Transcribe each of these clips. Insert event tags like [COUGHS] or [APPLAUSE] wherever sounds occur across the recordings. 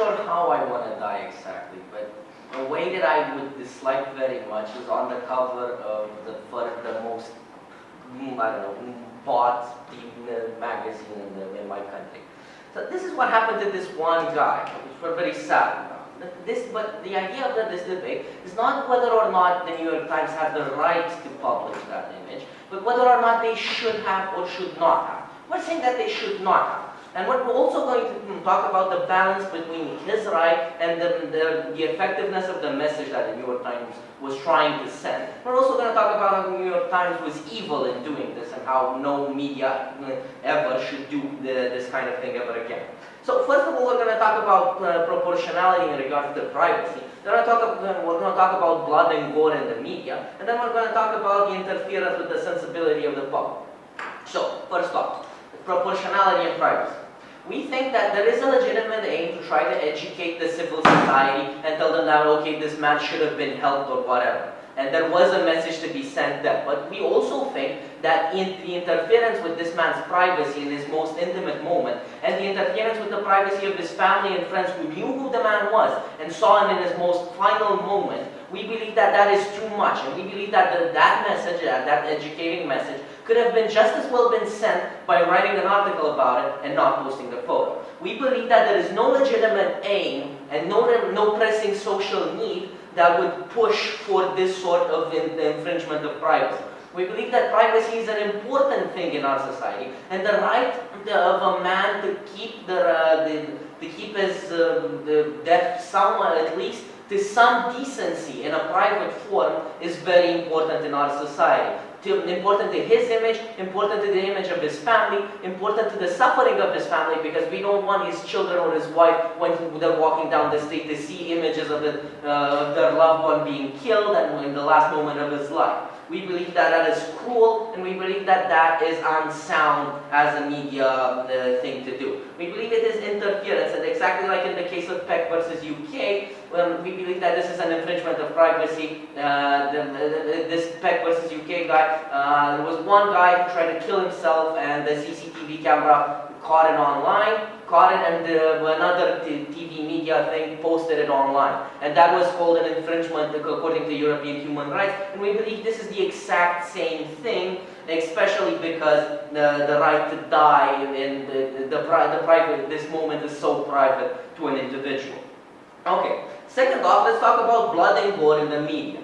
sure how I want to die exactly, but a way that I would dislike very much is on the cover of the, the most, mm, I don't know, bought magazine in, the, in my country. So this is what happened to this one guy, which we're very sad about. This, but the idea of this debate is not whether or not the New York Times have the right to publish that image, but whether or not they should have or should not have. We're saying that they should not have. And what we're also going to hmm, talk about the balance between his right and the, the, the, effectiveness of the message that the New York Times was trying to send. We're also going to talk about how the New York Times was evil in doing this and how no media uh, ever should do the, this kind of thing ever again. So first of all, we're going to talk about uh, proportionality in regards to privacy. Then we're, going to uh, talk about blood and gore in the media. And then we're going to talk about the interference with the sensibility of the public. So, first off, proportionality and privacy. We think that there is a legitimate aim to try to educate the civil society and tell them that, okay, this man should have been helped or whatever. And there was a message to be sent there. But we also think that in the interference with this man's privacy in his most intimate moment, and the interference with the privacy of his family and friends who knew who the man was and saw him in his most final moment, we believe that that is too much. And we believe that the, that message, uh, that educating message, could have been just as well been sent by writing an article about it and not posting the photo. We believe that there is no legitimate aim and no, no pressing social need that would push for this sort of in, infringement of privacy. We believe that privacy is an important thing in our society, and the right of a man to keep the, uh, the to keep his uh, the death somewhat at least to some decency in a private form is very important in our society important to his image, important to the image of his family, important to the suffering of his family because we don't want his children or his wife when they're walking down the street to see images of, the, uh, of their loved one being killed and in the last moment of his life. We believe that that is cruel, and we believe that that is unsound as a media uh, thing to do. We believe it is interference, and exactly like in the case of Peck versus UK, when we believe that this is an infringement of privacy. Uh, the, the, this Peck versus UK guy, uh, there was one guy who tried to kill himself, and the CCTV camera caught it online, caught it and another TV media thing posted it online. And that was called an infringement according to European human rights. And we believe this is the exact same thing, especially because the, the right to die and the, the, the, the private, this moment is so private to an individual. Okay, second off, let's talk about blood and gore in the media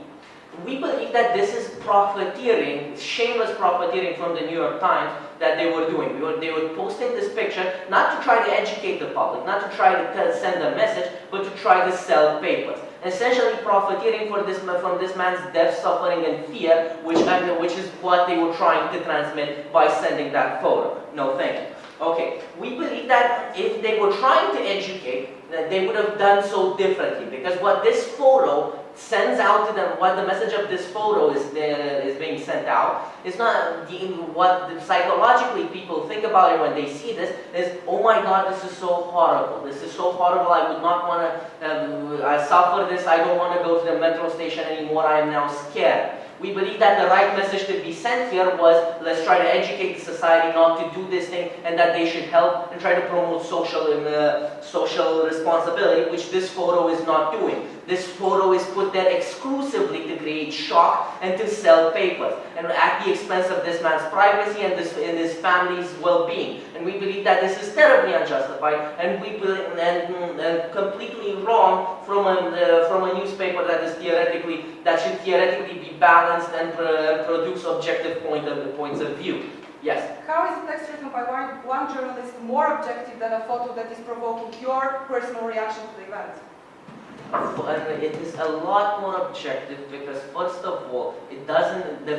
we believe that this is profiteering, shameless profiteering from the New York Times that they were doing. We were, they were posting this picture not to try to educate the public, not to try to tell, send a message, but to try to sell papers. Essentially profiteering for this, from this man's death, suffering, and fear, which, which is what they were trying to transmit by sending that photo. No thank you. Okay, we believe that if they were trying to educate, they would have done so differently. Because what this photo sends out to them, what the message of this photo is, is being sent out, is not the, what the, psychologically people think about it when they see this, is, oh my god, this is so horrible, this is so horrible, I would not want to um, suffer this, I don't want to go to the metro station anymore, I am now scared. We believe that the right message to be sent here was, let's try to educate the society not to do this thing and that they should help and try to promote social, uh, social responsibility, which this photo is not doing. This photo is put there exclusively to create shock and to sell papers, and at the expense of this man's privacy and, this, and his family's well-being. And we believe that this is terribly unjustified, and we and, and completely wrong from a, uh, from a newspaper that is theoretically, that should theoretically be balanced and produce objective point of, points of view. Yes? How is a text written by one, one journalist more objective than a photo that is provoking your personal reaction to the event? it is a lot more objective because first of all, it doesn't, the,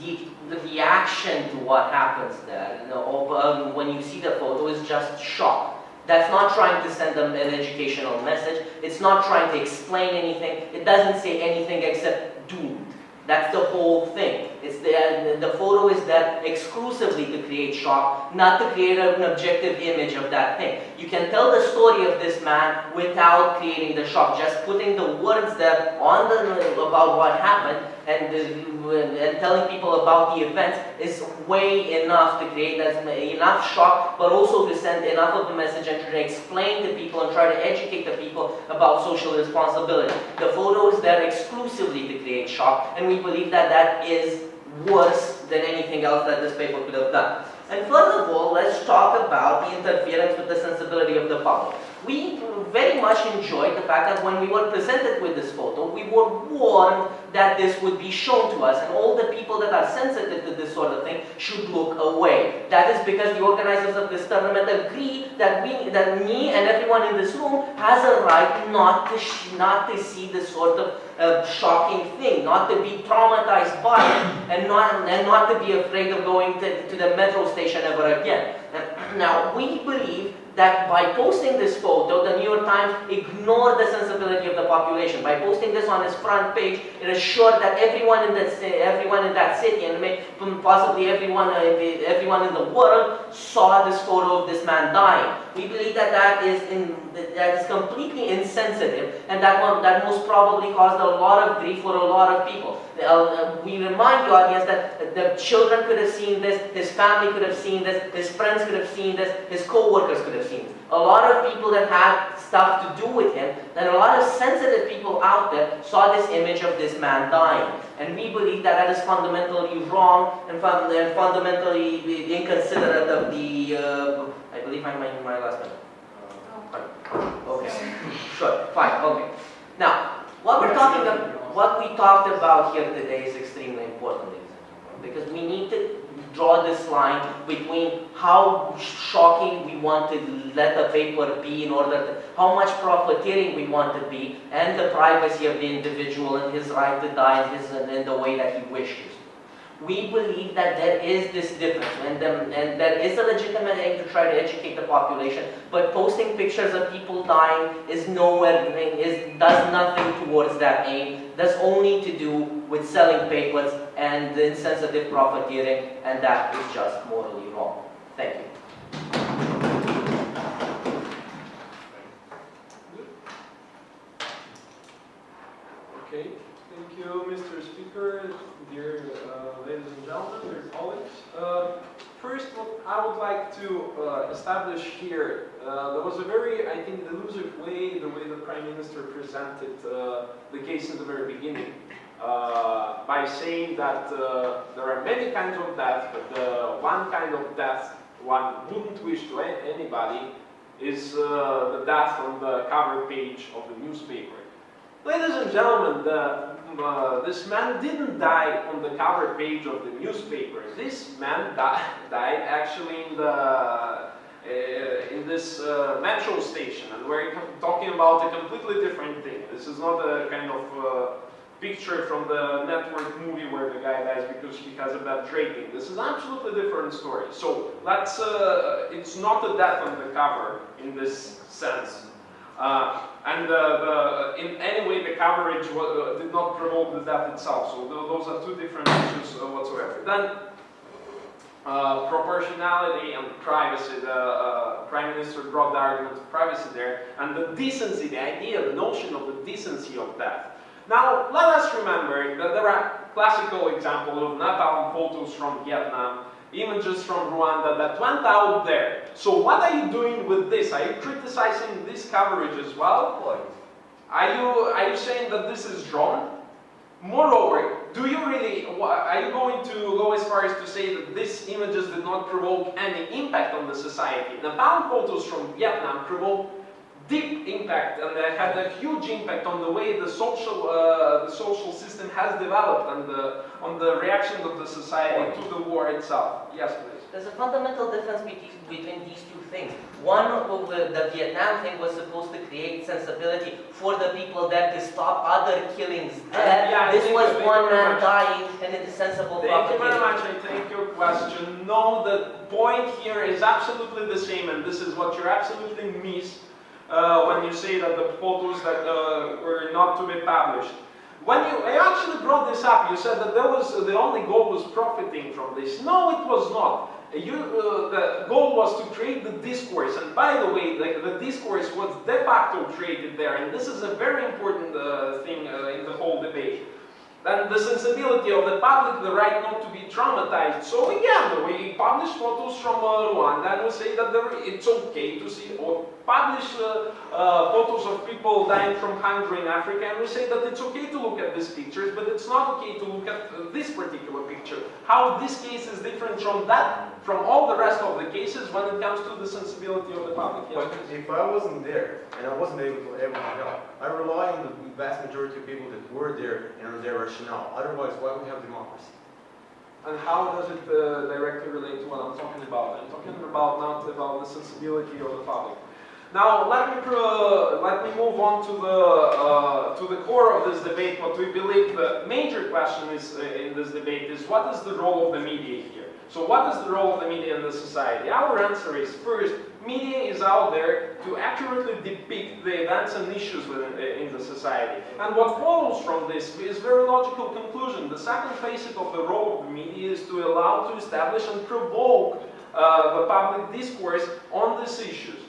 the, the reaction to what happens there, you know, um, when you see the photo is just shock. That's not trying to send them an educational message. It's not trying to explain anything. It doesn't say anything except doomed. That's the whole thing. It's the, the photo is there exclusively to create shock, not to create an objective image of that thing. You can tell the story of this man without creating the shock, just putting the words there on the about what happened, and, and telling people about the events is way enough to create as enough shock, but also to send enough of a message and try to explain to people and try to educate the people about social responsibility. The photo is there exclusively to create shock, and we believe that that is worse than anything else that this paper could have done. And first of all, let's talk about the interference with the sensibility of the public. We very much enjoyed the fact that when we were presented with this photo, we were warned that this would be shown to us, and all the people that are sensitive to this sort of thing should look away. That is because the organizers of this tournament agree that we, that me and everyone in this room has a right not to, not to see this sort of uh, shocking thing, not to be traumatized by it, and not, and not to be afraid of going to, to the metro station ever again. Now, we believe that by posting this photo, the New York Times ignored the sensibility of the population. By posting this on its front page, it assured that everyone in that, everyone in that city, and possibly everyone, uh, everyone in the world, saw this photo of this man dying. We believe that that is, in, that is completely insensitive, and that, one, that most probably caused a lot of grief for a lot of people. Uh, we remind the audience that the children could have seen this, his family could have seen this, his friends could have seen this, his co-workers could have it. A lot of people that had stuff to do with him, and a lot of sensitive people out there saw this image of this man dying. And we believe that that is fundamentally wrong and, fun and fundamentally inconsiderate of the, uh, I believe I'm my, my last minute. Uh, okay, sure, fine, okay. Now, what we're talking about, what we talked about here today is extremely important, because we need to draw this line between how shocking we want to let the paper be in order to, how much profiteering we want to be, and the privacy of the individual and his right to die in, his, in the way that he wishes. We believe that there is this difference, and, um, and there is a legitimate aim to try to educate the population, but posting pictures of people dying is nowhere, is, does nothing towards that aim, That's only to do with selling papers and the insensitive profiteering, and that is just morally wrong. Thank you. Okay, thank you, Mr. Speaker dear uh, gentlemen, dear colleagues. Uh, first, what I would like to uh, establish here, uh, there was a very, I think, delusive way, the way the Prime Minister presented uh, the case in the very beginning, uh, by saying that there are many kinds of death, but the one kind of death one wouldn't wish to anybody is the death on the cover page of the newspaper. Ladies and gentlemen, the uh, this man didn't die on the cover page of the newspaper. This man di [LAUGHS] died actually in the uh, in this uh, metro station, and we're talking about a completely different thing. This is not a kind of uh, picture from the network movie where the guy dies because he has a bad rating. This is absolutely different story. So let's, uh, it's not a death on the cover in this sense. Uh, and the, in any way the coverage uh, did not promote the death itself. So those are two different issues uh, whatsoever. Then uh, proportionality and privacy, the uh, Prime Minister brought the argument of privacy there, and the decency, the idea, the notion of the decency of death. Now, let us remember that there are classical examples of napalm photos from Vietnam images from Rwanda that went out there. So what are you doing with this? Are you criticizing this coverage as well? Are you, are you saying that this is wrong? Moreover, do you really, are you going to go as far as to say that these images did not provoke any impact on the society? Napalm photos from Vietnam provoked impact and they had a huge impact on the way the social, uh, the social system has developed and the, on the reaction of the society to the war itself. Yes, please. There's a fundamental difference between these two things. One, the, the Vietnam thing was supposed to create sensibility for the people that to stop other killings there. Yeah, this was one man dying and it is sensible Thank you very much. I take your question. No, the point here is absolutely the same and this is what you're absolutely miss uh, when you say that the photos that uh, were not to be published. When you I actually brought this up, you said that there was the only goal was profiting from this. No, it was not. You, uh, the goal was to create the discourse, and by the way, the, the, discourse was de facto created there, and this is a very important uh, thing uh, in the whole debate. and the sensibility of the public, the right not to be traumatized. So again, we publish photos from uh, Rwanda and we say that it's okay to see, publish uh, uh, photos of people dying from hunger in Africa and we say that it's okay to look at these pictures, but it's not okay to look at uh, this particular picture. How this case is different from that, from all the rest of the cases when it comes to the sensibility of the public. Yes, But if I wasn't there and I wasn't able to, able to help, I rely on the vast majority of people that were there and on their rationale. Otherwise, why would we have democracy? And how does it uh, directly relate to what I'm talking about? I'm talking about not about the sensibility of the public. Now let me let me move on to the uh, to the core of this debate. What we believe the major question is uh, in this debate is what is the role of the media here? So what is the role of the media in the society? Our answer is first, media is out there to accurately depict the events and issues within uh, in the society. And what follows from this is very logical conclusion. The second facet of the role of the media is to allow to establish and provoke uh, the public discourse on these issues.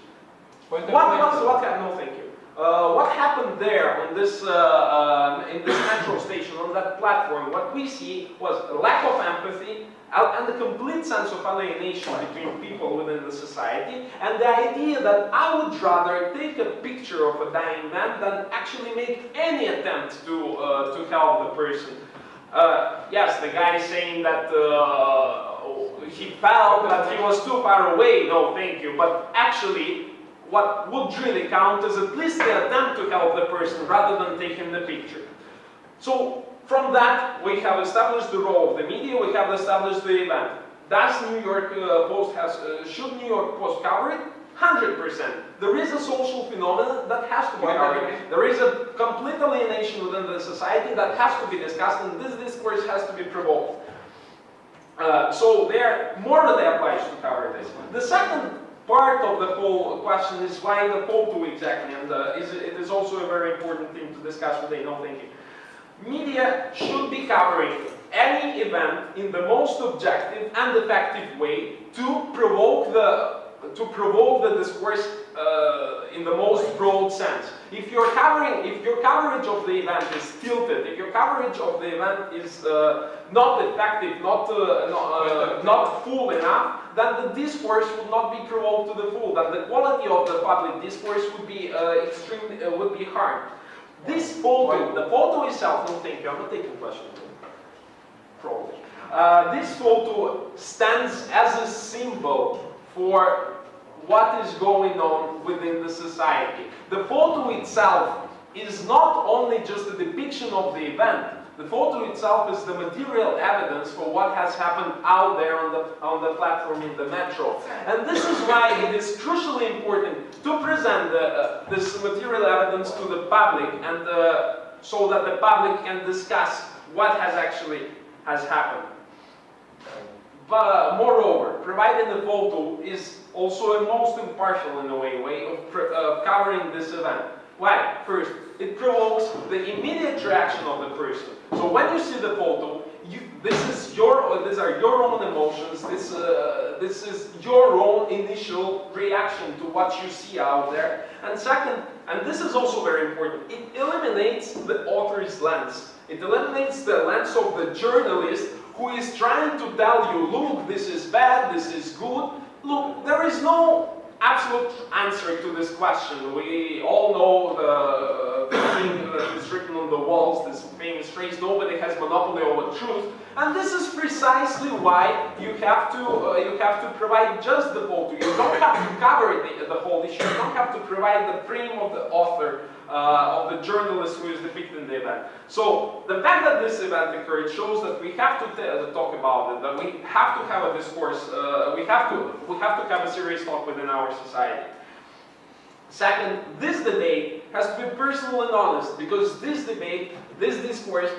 What, what, what happened? No, thank you. Uh, what happened there on this, uh, uh, in this metro station, on that platform? What we see was a lack of empathy and a complete sense of alienation between people within the society, and the idea that I would rather take a picture of a dying man than actually make any attempt to, uh, to help the person. Uh, yes, the guy is saying that uh, he felt that he was too far away. No, thank you. But actually, what would really count is at least the attempt to help the person rather than taking the picture. So from that, we have established the role of the media, we have established the event. Does New York uh, Post has, uh, should New York Post cover it? 100%. There is a social phenomenon that has to be covered. There is a complete alienation within the society that has to be discussed and this discourse has to be provoked. Uh, so they are morally obliged to cover this. The second part of the whole question is why the photo exactly, and uh, is, it is also a very important thing to discuss today, no thinking. Media should be covering any event in the most objective and effective way to provoke the to provoke the discourse uh, in the most broad sense. If you're covering, if your coverage of the event is tilted, if your coverage of the event is uh, not effective, not uh, not, uh, not full enough, then the discourse would not be provoked to the full. Then the quality of the public discourse would be uh, extremely uh, would be harmed. This photo, the photo itself, no thank you, I'm not taking questions. Probably. Uh, this photo stands as a symbol for what is going on within the society. The photo itself is not only just a depiction of the event, the photo itself is the material evidence for what has happened out there on the, on the platform in the metro. And this is why it is crucially important to present the, uh, this material evidence to the public and uh, so that the public can discuss what has actually has happened. But moreover, providing the photo is also a most impartial in a way, way of uh, covering this event. Why? First, it provokes the immediate reaction of the person. So when you see the photo, you, this is your, these are your own emotions. This, uh, this is your own initial reaction to what you see out there. And second, and this is also very important, it eliminates the author's lens. It eliminates the lens of the journalist who is trying to tell you, look, this is bad, this is good. Look, there is no absolute answer to this question. We all know the, the thing that is written on the walls, this famous phrase, nobody has monopoly over truth. And this is precisely why you have to, uh, you have to provide just the photo. You don't have to cover the, the whole issue. You don't have to provide the frame of the author, uh, of the journalist who is depicting the event. So the fact that this event occurred shows that we have to talk about it, that we have to have a discourse, uh, we, have to, we have to have a serious talk within our society. Second, this debate has to be personal and honest because this debate, this discourse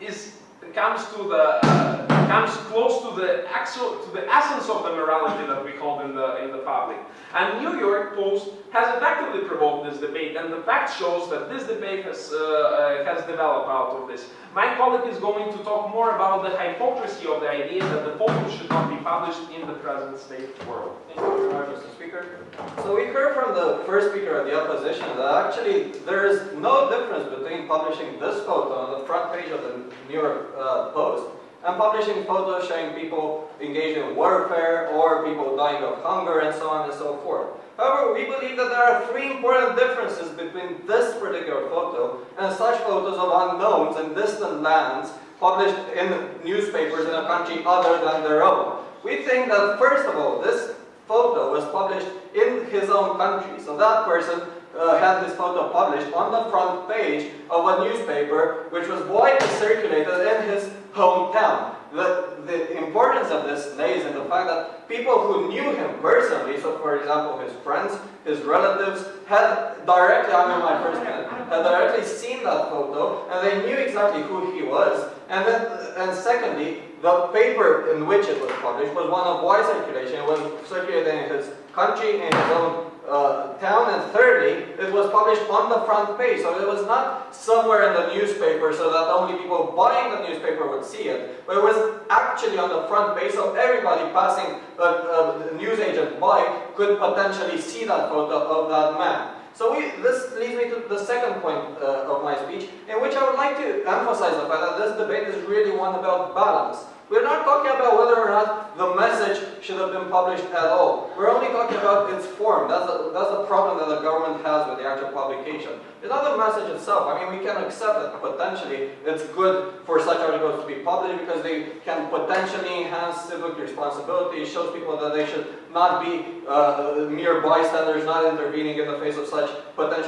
is comes to the uh, comes close to the actual, to the essence of the morality that we hold in the, in the public. And New York Post has effectively provoked this debate, and the fact shows that this debate has, uh, uh, has developed out of this. My colleague is going to talk more about the hypocrisy of the idea that the photos should not be published in the present state world. Thank you Mr. Speaker. So we heard from the first speaker of the opposition that actually there is no difference between publishing this photo on the front page of the New York uh, Post and publishing photos showing people engaged in warfare or people dying of hunger and so on and so forth. However, we believe that there are three important differences between this particular photo and such photos of unknowns in distant lands published in newspapers in a country other than their own. We think that, first of all, this photo was published in his own country. So that person uh, had his photo published on the front page of a newspaper which was widely circulated in his hometown. The, the importance of this lays in the fact that people who knew him personally, so for example his friends, his relatives, had directly, I'm in my first minute, had directly seen that photo and they knew exactly who he was. And then, and secondly, the paper in which it was published was one of wide circulation. It was circulated in his country, in his own uh, town, and thirdly, it was published on the front page. So it was not somewhere in the newspaper so that only people buying the newspaper would see it, but it was actually on the front page so everybody passing a, a news agent by could potentially see that photo of that man. So we, this leads me to the second point uh, of my speech, in which I would like to emphasize the fact that this debate is really one about balance. We're not talking about whether or not the message should have been published at all. We're only talking about its form. That's the, that's the problem that the government has with the actual publication. It's not the message itself. I mean, we can accept that potentially it's good for such articles to be published because they can potentially enhance civic responsibility. It shows people that they should not be uh, mere bystanders, not intervening in the face of such potential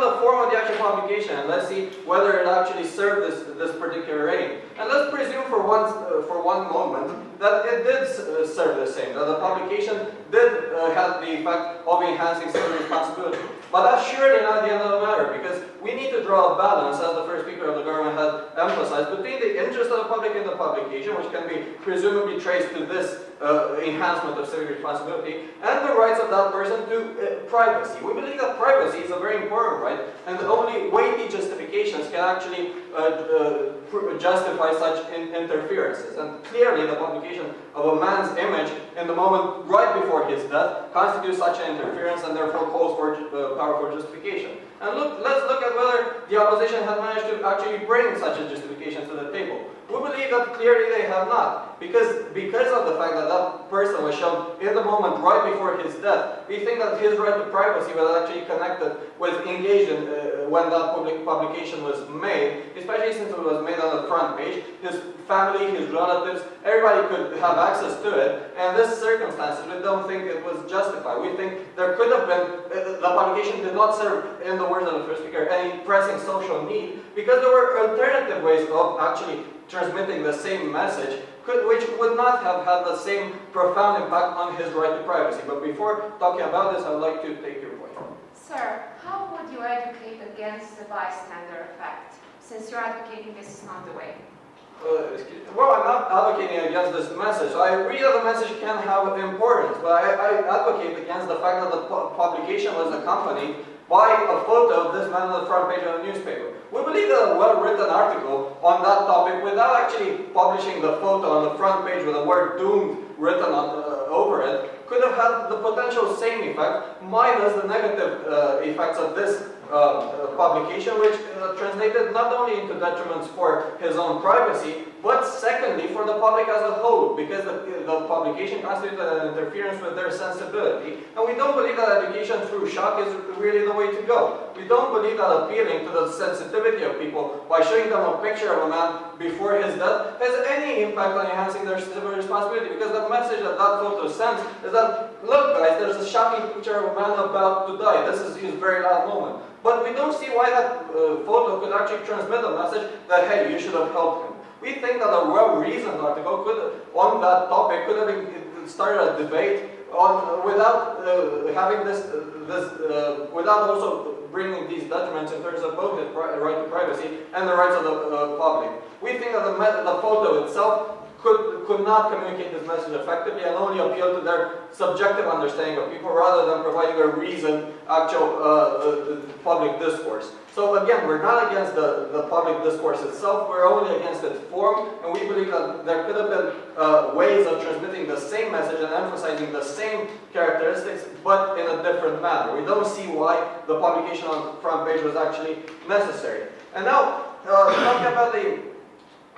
the form of the actual publication, and let's see whether it actually served this, this particular aim. And let's presume for one, uh, for one moment that it did uh, serve the same, that the publication did uh, have the effect of enhancing civic responsibility. But that's surely not the end of the matter, because we need to draw a balance, as the first speaker of the government had emphasized, between the interest of the public in the publication, which can be presumably traced to this uh, enhancement of civic responsibility, and the rights of that person to uh, privacy. We believe that privacy is a very important right, and only weighty justifications can actually uh, uh justify such in interferences. And clearly the publication of a man's image in the moment right before his death constitutes such an interference and therefore calls for uh, powerful justification. And look, let's look at whether the opposition has managed to actually bring such a justification to the table. We believe that clearly they have not, because, because of the fact that that person was shown in the moment right before his death, we think that his right to privacy was actually connected with engaged in, uh, when that public publication was made, especially since it was made on the front page. His family, his relatives, everybody could have access to it, and this circumstances, we don't think it was justified. We think there could have been, the publication did not serve, in the words of the first speaker, any pressing social need, because there were alternative ways of actually transmitting the same message, which would not have had the same profound impact on his right to privacy. But before talking about this, I would like to take your point. Sir, you educate against the bystander effect, since you're advocating this is not the way? Uh, well, I'm not advocating against this message. I agree that the message can have importance, but I, I advocate against the fact that the pu publication was accompanied by a photo of this man on the front page of the newspaper. We believe that a well-written article on that topic without actually publishing the photo on the front page with the word doomed written on, uh, over it could have had the potential same effect minus the negative uh, effects of this uh, publication which uh, translated not only into detriments for his own privacy but secondly, for the public as a whole, because the, the publication constitutes an interference with their sensibility, and we don't believe that education through shock is really the way to go. We don't believe that appealing to the sensitivity of people by showing them a picture of a man before his death has any impact on enhancing their civil responsibility, because the message that that photo sends is that, look guys, there's a shocking picture of a man about to die. This is his very last moment. But we don't see why that uh, photo could actually transmit a message that, hey, you should have helped him. We think that a well-reasoned article could, on that topic could have started a debate on without uh, having this, this uh, without also bringing these detriments in terms of both his right to privacy and the rights of the uh, public. We think that the, the photo itself could, could not communicate this message effectively and only appeal to their subjective understanding of people rather than providing a reasoned actual uh, uh, public discourse. So again, we're not against the, the public discourse itself, we're only against its form, and we believe that there could have been uh, ways of transmitting the same message and emphasizing the same characteristics, but in a different manner. We don't see why the publication on the front page was actually necessary. And now, uh, talking about the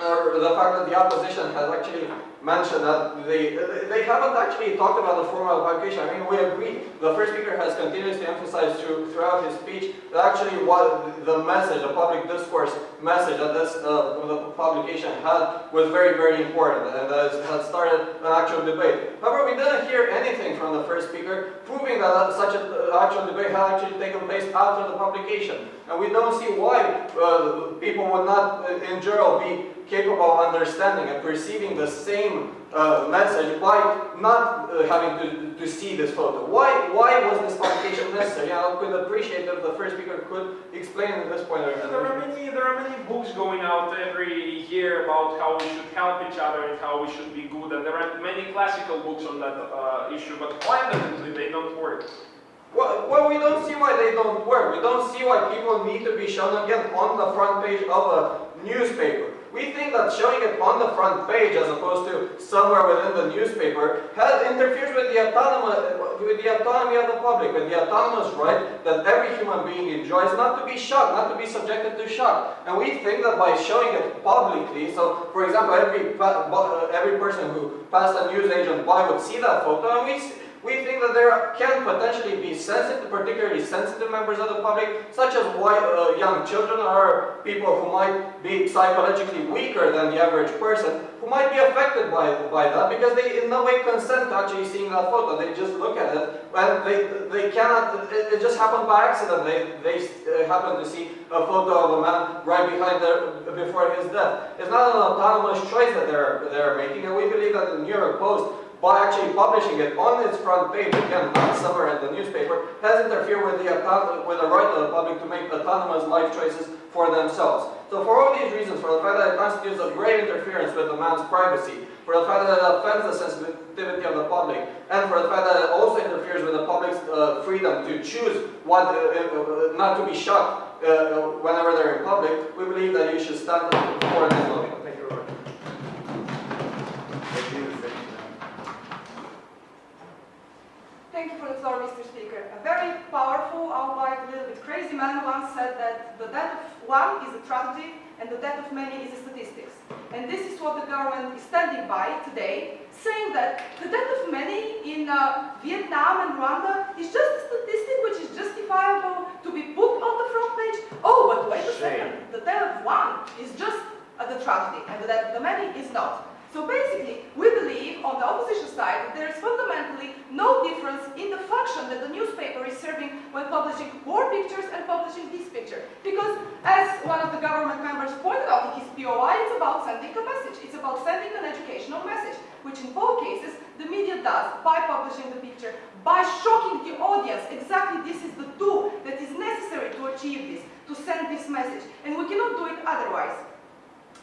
uh, the fact that the opposition has actually mentioned that they they haven't actually talked about the formal publication. I mean, we agree. The first speaker has continuously emphasized through, throughout his speech that actually what the message, the public discourse message that this uh, the publication had was very, very important and that it had started an actual debate. However, we didn't hear anything from the first speaker proving that such an actual debate had actually taken place after the publication. And we don't see why uh, people would not, uh, in general, be capable of understanding and perceiving the same uh, message by not uh, having to, to see this photo. Why, why was this publication necessary? I could appreciate if the first speaker could explain at this point. There are many, there are many books going out every year about how we should help each other and how we should be good, and there are many classical books on that uh, issue, but fundamentally they don't work. Well, well, we don't see why they don't work. We don't see why people need to be shown again on the front page of a newspaper. We think that showing it on the front page as opposed to somewhere within the newspaper has interferes with the, autonomous, with the autonomy of the public, with the autonomous right that every human being enjoys not to be shocked, not to be subjected to shock. And we think that by showing it publicly, so for example, every, every person who passed a news agent by would see that photo, and we we think that there can potentially be sensitive, particularly sensitive members of the public, such as white, uh, young children or people who might be psychologically weaker than the average person, who might be affected by, by that because they in no way consent to actually seeing that photo. They just look at it and they, they cannot, it, it just happened by accident. They, they uh, happen to see a photo of a man right behind their, before his death. It's not an autonomous choice that they're, they're making and we believe that the New York Post by actually publishing it on its front page, again, not somewhere in the newspaper, has interfered with the, with the right of the public to make autonomous life choices for themselves. So for all these reasons, for the fact that it constitutes a great interference with the man's privacy, for the fact that it offends the sensitivity of the public, and for the fact that it also interferes with the public's uh, freedom to choose what, uh, uh, not to be shocked uh, whenever they're in public, we believe that you should stand for this. Thank you very much. Thank you for the floor, Mr. Speaker. A very powerful, albeit a little bit crazy man once said that the death of one is a tragedy and the death of many is a statistics. And this is what the government is standing by today, saying that the death of many in uh, Vietnam and Rwanda is just a statistic which is justifiable to be put on the front page. Oh, but wait a second, the death of one is just uh, the tragedy and the death of the many is not. So basically, we believe on the opposition side that there is fundamentally no difference in the function that the newspaper is serving when publishing war pictures and publishing this picture. Because as one of the government members pointed out in his POI, it's about sending a message. It's about sending an educational message, which in both cases the media does by publishing the picture, by shocking the audience. Exactly this is the tool that is necessary to achieve this, to send this message. And we cannot do it otherwise.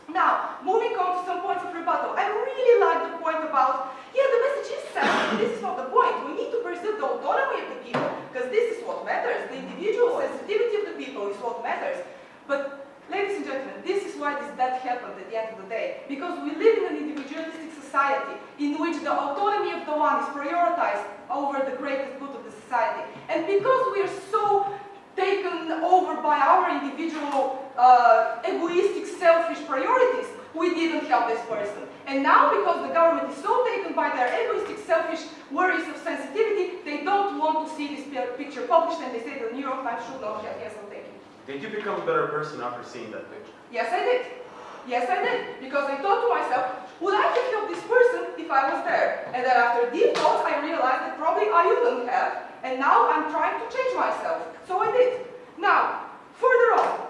Now, moving on to some points of rebuttal. I really like the point about, yeah, the message is sent, this is not the point. We need to preserve the autonomy of the people, because this is what matters. The individual sensitivity of the people is what matters. But, ladies and gentlemen, this is why this death happened at the end of the day. Because we live in an individualistic society in which the autonomy of the one is prioritized over the greatest good of the society. And because we are so taken over by our individual uh, egoistic, selfish priorities, we didn't help this person. And now, because the government is so taken by their egoistic, selfish worries of sensitivity, they don't want to see this picture published, and they say the New York Times should not have. Yes, I'm taking. Did you become a better person after seeing that picture? Yes, I did. Yes, I did. Because I thought to myself, would I have helped this person if I was there? And then after deep thoughts, I realized that probably I wouldn't have. And now I'm trying to change myself. So I did. Now, further on,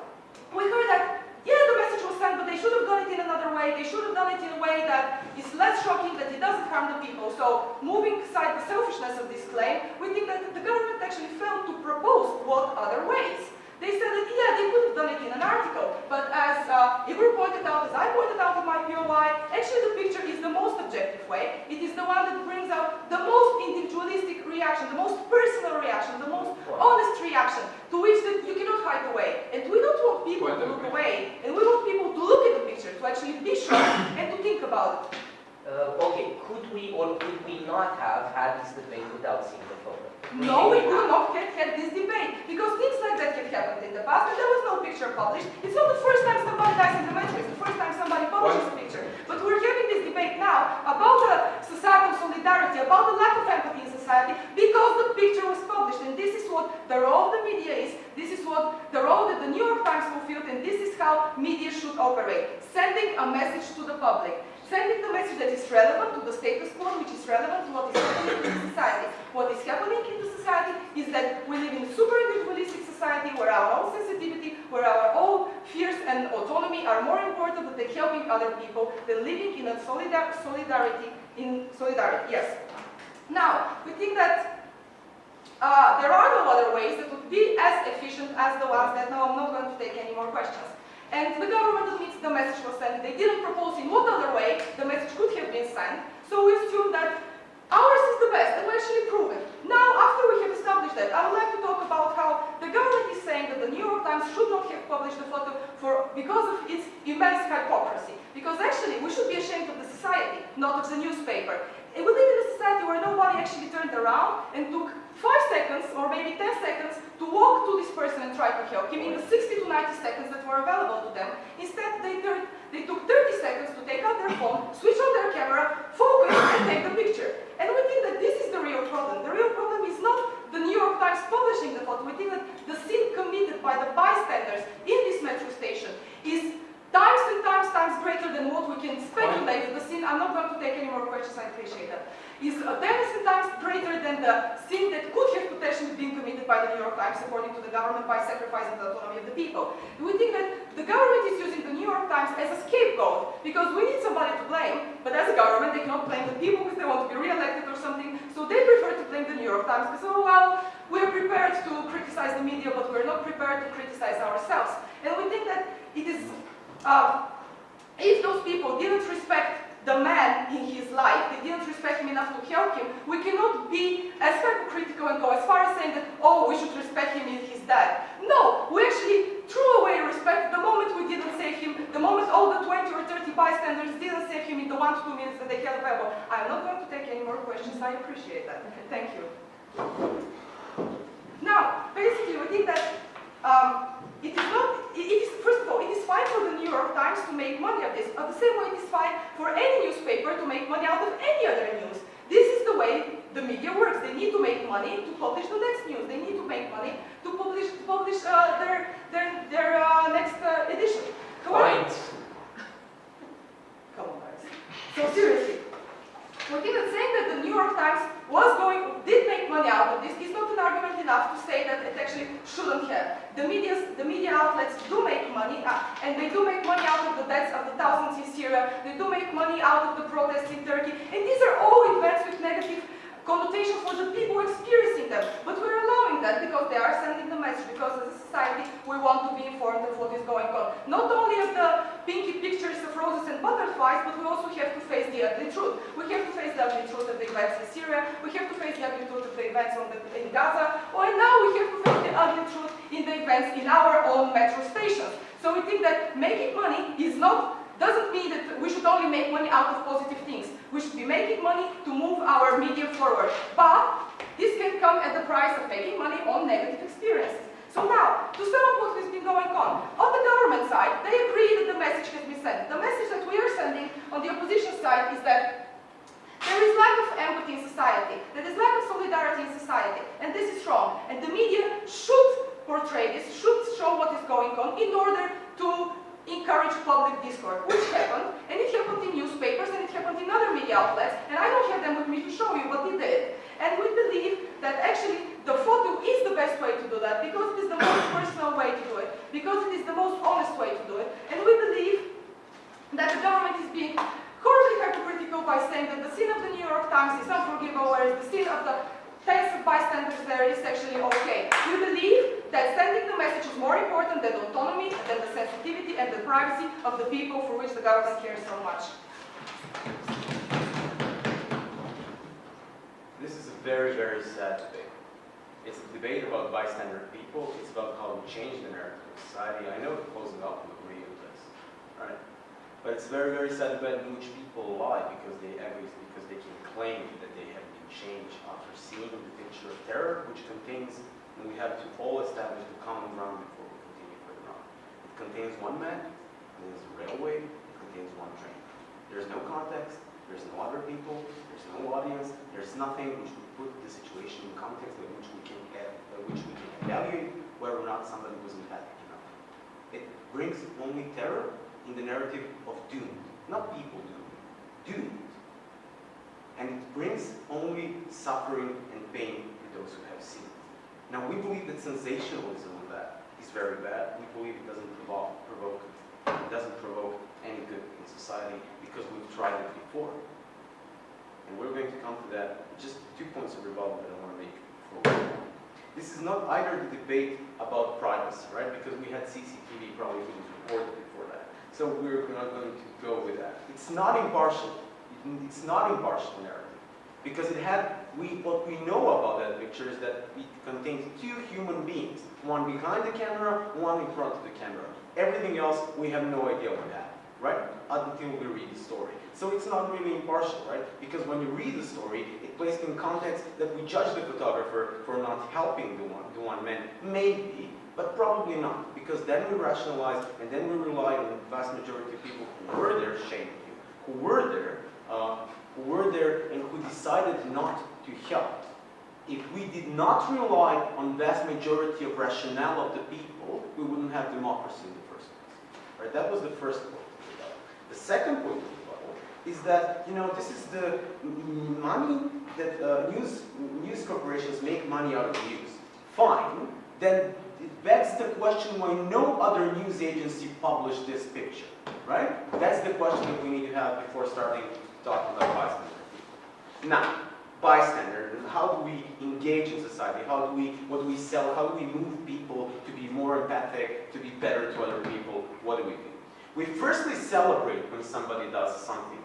we heard that, yeah, the message was sent, but they should have done it in another way. They should have done it in a way that is less shocking, that it doesn't harm the people. So, moving aside the selfishness of this claim, we think that the government actually failed to propose what other ways. They said that, yeah, they could have done it in an article, but as uh, Igor pointed out, as I pointed out in my POI, actually the picture is the most objective way. It is the one that brings out the most individualistic reaction, the most personal reaction, the most honest reaction, to which that you cannot hide away. And we don't want people to look away, and we want people to look at the picture, to actually be shocked, and to think about it. Uh, okay, could we or could we not have had this debate without seeing the photo? No, we could not have had this debate because things like that have happened in the past and there was no picture published. It's not the first time somebody dies in the metro, it's the first time somebody publishes a picture. But we're having this debate now about the societal solidarity, about the lack of empathy in society because the picture was published and this is what the role of the media is, this is what the role that the New York Times fulfilled and this is how media should operate. Sending a message to the public. Sending the message that is relevant to the status quo, which is relevant to what is happening in society. What is happening in the society is that we live in a super individualistic society where our own sensitivity, where our own fears and autonomy are more important than helping other people, than living in a solidar solidarity, in solidarity, yes. Now, we think that uh, there are no other ways that would be as efficient as the ones that, no, I'm not going to take any more questions. And the government admits the message was sent. They didn't propose in what other way the message could have been sent. So we assume that ours is the best, and we actually prove it. Now, after we have established that, I would like to talk about how the government is saying that the New York Times should not have published the photo for, because of its immense hypocrisy. Because actually, we should be ashamed of the society, not of the newspaper. We live in where nobody actually turned around and took five seconds or maybe 10 seconds to walk to this person and try to help him in the 60 to 90 seconds that were available to them. Instead, they, turned, they took 30 seconds to take out their phone, switch on their camera, focus, and take the picture. And we think that this is the real problem. The real problem is not the New York Times publishing the photo. We think that the sin committed by the bystanders in this metro station is times and times times greater than what we can speculate. The sin, I'm not going to take any more questions, I appreciate that. Is times and times greater than the sin that could have potentially been committed by the New York Times, according to the government, by sacrificing the autonomy of the people. We think that the government is using the New York Times as a scapegoat because we need somebody to blame, but as a government they cannot blame the people because they want to be re-elected or something, so they prefer to blame the New York Times because, oh well, we're prepared to criticize the media, but we're not prepared to criticize ourselves. And we think that it is, uh, if those people didn't respect the man in his life, they didn't respect him enough to help him, we cannot be as hypocritical and go as far as saying that, oh, we should respect him if he's dead. No, we actually threw away respect the moment we didn't save him, the moment all the 20 or 30 bystanders didn't save him in the one to two minutes that they had available. I'm not going to take any more questions, I appreciate that. Thank you. Now, basically, we think that um, it is not, it is, first of all, it is fine for the New York Times to make money of this, but the same way it is fine for any newspaper to make money out of any other news. This is the way the media works. They need to make money to publish the next news. They need to make money to publish, to publish uh, their, their, their uh, next uh, edition. However, Point. Come on, guys. So seriously, think that saying that the New York Times was going, did make money out of this is not an argument enough to say that it actually. The media, the media outlets do make money, uh, and they do make money out of the deaths of the thousands in Syria. They do make money out of the protests in Turkey, and these are all events with negative connotation for the people experiencing them. But we're allowing that because they are sending the message, because as a society we want to be informed of what is going on. Not only of the pinky pictures of roses and butterflies, but we also have to face the ugly truth. We have to face the ugly truth of the events in Syria, we have to face the ugly truth of the events on the, in Gaza, or now we have to face the ugly truth in the events in our own metro stations. So we think that making money is not doesn't mean that we should only make money out of positive things. We should be making money to move our media forward. But this can come at the price of making money on negative experiences. So now, to sum up what has been going on, on the government side, they agree that the message has been sent. The message that we are sending on the opposition side is that there is lack of empathy in society, there is lack of solidarity in society, and this is wrong. And the media should portray this, should show what is going on in order to encourage public discourse, which happened, and it happened in newspapers, and it happened in other media outlets, and I don't have them with me to show you, but they did. And we believe that actually the photo is the best way to do that, because it is the most [COUGHS] personal way to do it, because it is the most honest way to do it, and we believe that the government is being horribly hypocritical by saying that the sin of the New York Times is unforgivable, whereas the sin of the thanks to bystanders there is actually okay. We believe that sending the message is more important than autonomy, than the sensitivity and the privacy of the people for which the government cares so much. This is a very, very sad debate. It's a debate about bystander people. It's about how we change the narrative of society. I know the closing up will agree on this, right? But it's very, very sad debate in which people lie because they because they can claim that they have been changed after seeing the picture of terror, which contains, and we have to all establish the common ground before we continue further on. It contains one man, it contains a railway, it contains one train. There's no context, there's no other people, there's no audience, there's nothing which would put the situation in context in which we can uh, which we can evaluate whether or not somebody was empathic enough. It brings only terror in the narrative of doom, not people doomed, doomed. And it brings only suffering and pain to those who have seen it. Now we believe that sensationalism of that is very bad. We believe it doesn't provoke, provoke it doesn't provoke any good in society because we've tried it before. And we're going to come to that. Just two points of rebuttal that I want to make. This is not either the debate about privacy, right? Because we had CCTV probably being that. So we're not going to go with that. It's not impartial. It's not impartial narrative. Because it had, we, what we know about that picture is that it contains two human beings. One behind the camera, one in front of the camera. Everything else, we have no idea what happened right? Until we read the story. So it's not really impartial, right? Because when you read the story, it placed in context that we judge the photographer for not helping the one, the one man. Maybe, but probably not. Because then we rationalize and then we rely on the vast majority of people who were there shaming you, who were there, uh, who were there and who decided not to help. If we did not rely on vast majority of rationale of the people, we wouldn't have democracy in the first place. Right? That was the first point. The second point is that, you know, this is the money that uh, news, news corporations make money out of news. Fine. Then begs the question why no other news agency published this picture, right? That's the question that we need to have before starting talking about bystander. Now, bystander, how do we engage in society? How do we, what do we sell? How do we move people to be more empathic, to be better to other people? What do we do? We firstly celebrate when somebody does something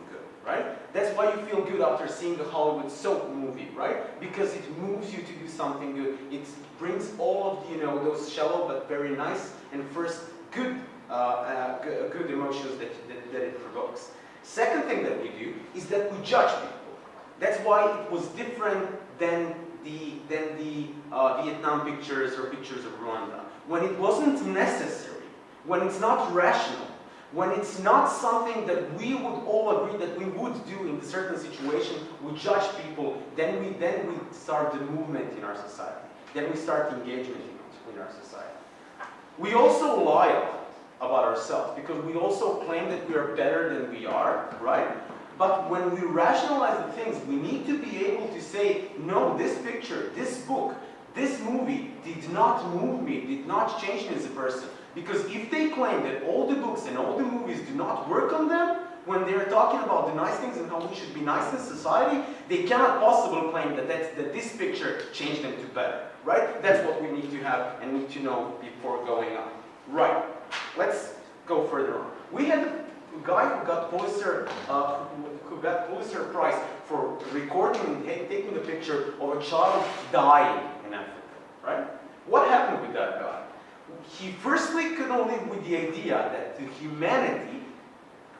right? That's why you feel good after seeing a Hollywood soap movie, right? Because it moves you to do something good. It brings all of, you know, those shallow but very nice and first good, uh, uh, good emotions that, that, that it provokes. Second thing that we do is that we judge people. That's why it was different than the, than the uh, Vietnam pictures or pictures of Rwanda. When it wasn't necessary, when it's not rational, when it's not something that we would all agree that we would do in a certain situation, we judge people, then we, then we start the movement in our society. Then we start engagement in, in our society. We also lie about ourselves because we also claim that we are better than we are, right? But when we rationalize the things, we need to be able to say, no, this picture, this book, this movie did not move me, did not change me as a person. Because if they claim that all the books and all the movies do not work on them, when they're talking about the nice things and how we should be nice in society, they cannot possibly claim that, that's, that this picture changed them to better, right? That's what we need to have and need to know before going on. Right, let's go further on. We had a guy who got Pulitzer, uh, who got Pulitzer Prize for recording and taking the picture of a child dying in Africa, right? What happened with that guy? He firstly couldn't live with the idea that the humanity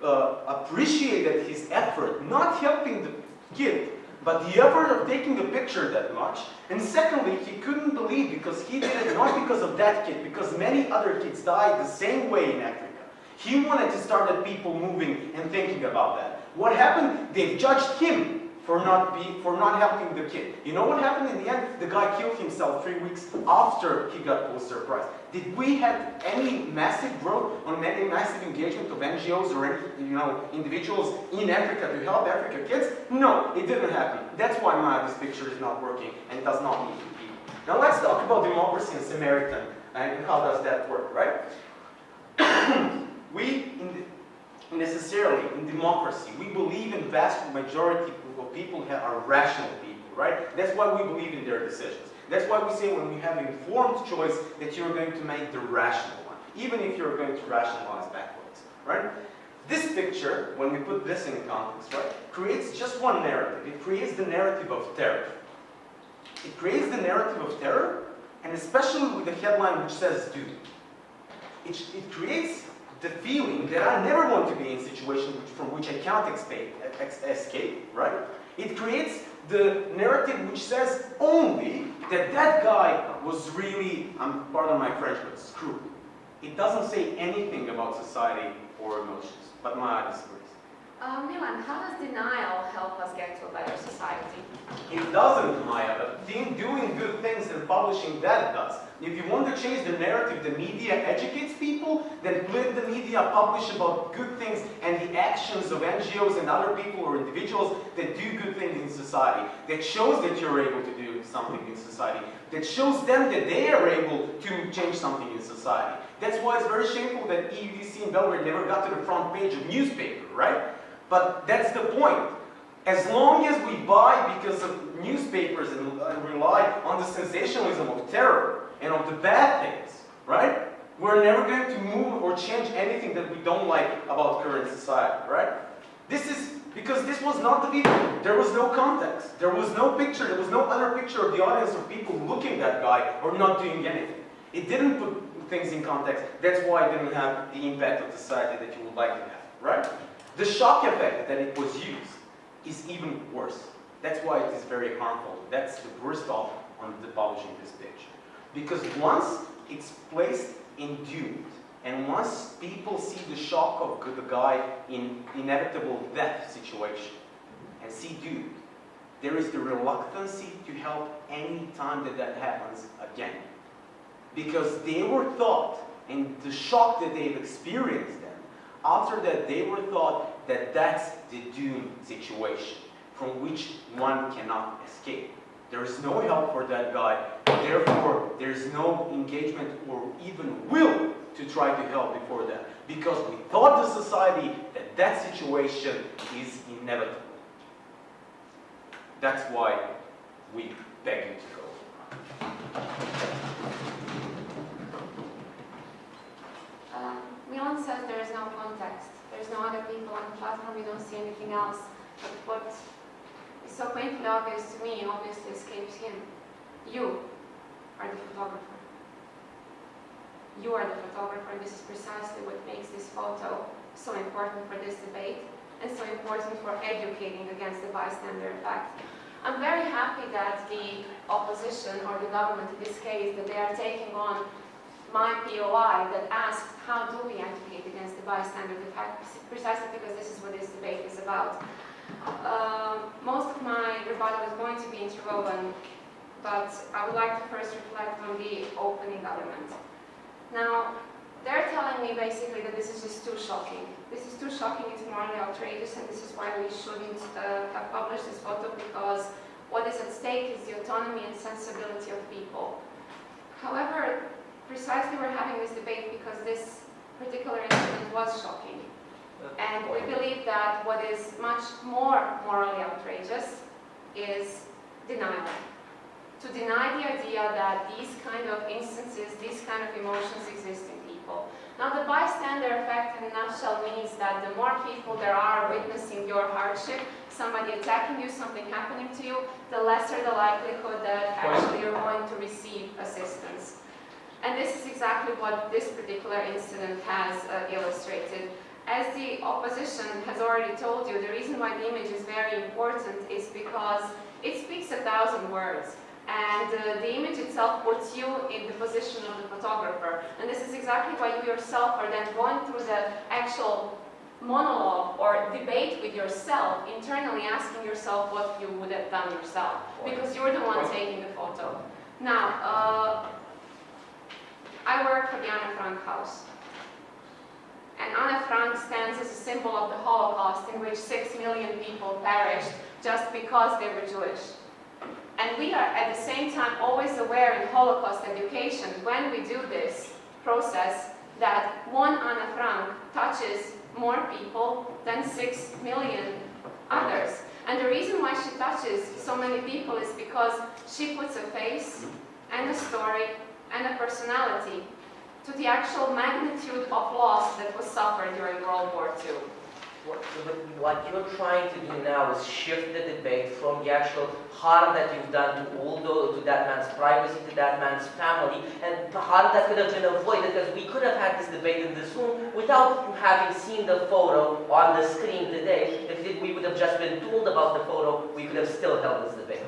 uh, appreciated his effort, not helping the kid, but the effort of taking a picture that much. And secondly, he couldn't believe because he did it not because of that kid, because many other kids died the same way in Africa. He wanted to start at people moving and thinking about that. What happened? They judged him for not be, for not helping the kid. You know what happened in the end? The guy killed himself three weeks after he got Pulitzer Prize. Did we have any massive growth on any massive engagement of NGOs or any, you know, individuals in Africa to help Africa kids? No, it didn't happen. That's why my this picture is not working and does not need to be. Now let's talk about democracy and Samaritan and how does that work, right? [COUGHS] we, in the, necessarily, in democracy, we believe in vast majority people are rational people, right? That's why we believe in their decisions. That's why we say when we have informed choice that you're going to make the rational one, even if you're going to rationalize backwards, right? This picture, when we put this in context, right, creates just one narrative. It creates the narrative of terror. It creates the narrative of terror, and especially with the headline which says "do." It, it creates the feeling that I never want to be in a situation from which I cannot escape, escape, right? It creates the narrative which says only that that guy was really, um, pardon my French, but screwed. It doesn't say anything about society or emotions, but my Maya disagrees. Uh, Milan, how does denial help us get to a better society? It doesn't, Maya, but doing good things and publishing that does. If you want to change the narrative, the media educates people, then let the media publish about good things and the actions of NGOs and other people or individuals that do good things in society, that shows that you're able to do something in society, that shows them that they are able to change something in society. That's why it's very shameful that EUDC in Belgrade never got to the front page of newspaper, right? But that's the point. As long as we buy because of newspapers and, rely on the sensationalism of terror and of the bad things, right? We're never going to move or change anything that we don't like about current society, right? This is because this was not the video. There was no context. There was no picture. There was no other picture of the audience of people looking at that guy or not doing anything. It didn't put things in context. That's why it didn't have the impact of society that you would like to have, right? The shock effect that it was used is even worse. That's why it is very harmful. That's the worst off on the publishing this picture. Because once it's placed in doomed, and once people see the shock of the guy in inevitable death situation, and see doomed, there is the reluctancy to help any time that that happens again. Because they were thought, and the shock that they've experienced after that they were thought that that's the doomed situation from which one cannot escape. There is no help for that guy, therefore there is no engagement or even will to try to help before that. Because we thought the society that that situation is inevitable. That's why we beg you to go. Milan says there is no context. There's no other people on the platform. We don't see anything else. But what is so painfully obvious to me obviously escapes him. You are the photographer. You are the photographer. This is precisely what makes this photo so important for this debate and so important for educating against the bystander effect. I'm very happy that the opposition, or the government in this case, that they are taking on my POI that asked how do we advocate against the bystander effect, precisely because this is what this debate is about. Um, most of my rebuttal is going to be interwoven, but I would like to first reflect on the opening element. Now, they're telling me basically that this is just too shocking. This is too shocking, it's morally outrageous, and this is why we shouldn't uh, have published this photo because what is at stake is the autonomy and sensibility of people. However, precisely we're having this debate because this particular incident was shocking. Uh, and we believe that what is much more morally outrageous is denial. To deny the idea that these kind of instances, these kind of emotions exist in people. Now the bystander effect in a nutshell means that the more people there are witnessing your hardship, somebody attacking you, something happening to you, the lesser the likelihood that actually you're going to receive assistance. And this is exactly what this particular incident has uh, illustrated. As the opposition has already told you, the reason why the image is very important is because it speaks a thousand words. And uh, the image itself puts you in the position of the photographer. And this is exactly why you yourself are then going through the actual monologue or debate with yourself, internally asking yourself what you would have done yourself. Because you're the one taking the photo. Now, uh, I work for the Anne Frank House. And Anne Frank stands as a symbol of the Holocaust in which six million people perished just because they were Jewish. And we are at the same time always aware in Holocaust education, when we do this process, that one Anne Frank touches more people than six million others. And the reason why she touches so many people is because she puts a face and a story and a personality to the actual magnitude of loss that was suffered during World War II. What, what you're trying to do now is shift the debate from the actual harm that you've done to all those, to that man's privacy, to that man's family, and the harm that could have been avoided because we could have had this debate in this room without having seen the photo on the screen today. If we would have just been told about the photo, we could have still held this debate.